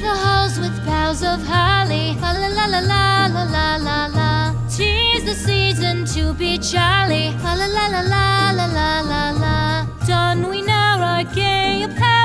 the halls with boughs of holly. La la la la la la la la la. Tis the season to be jolly. La la la la la la la la Done, we now our gay apparel.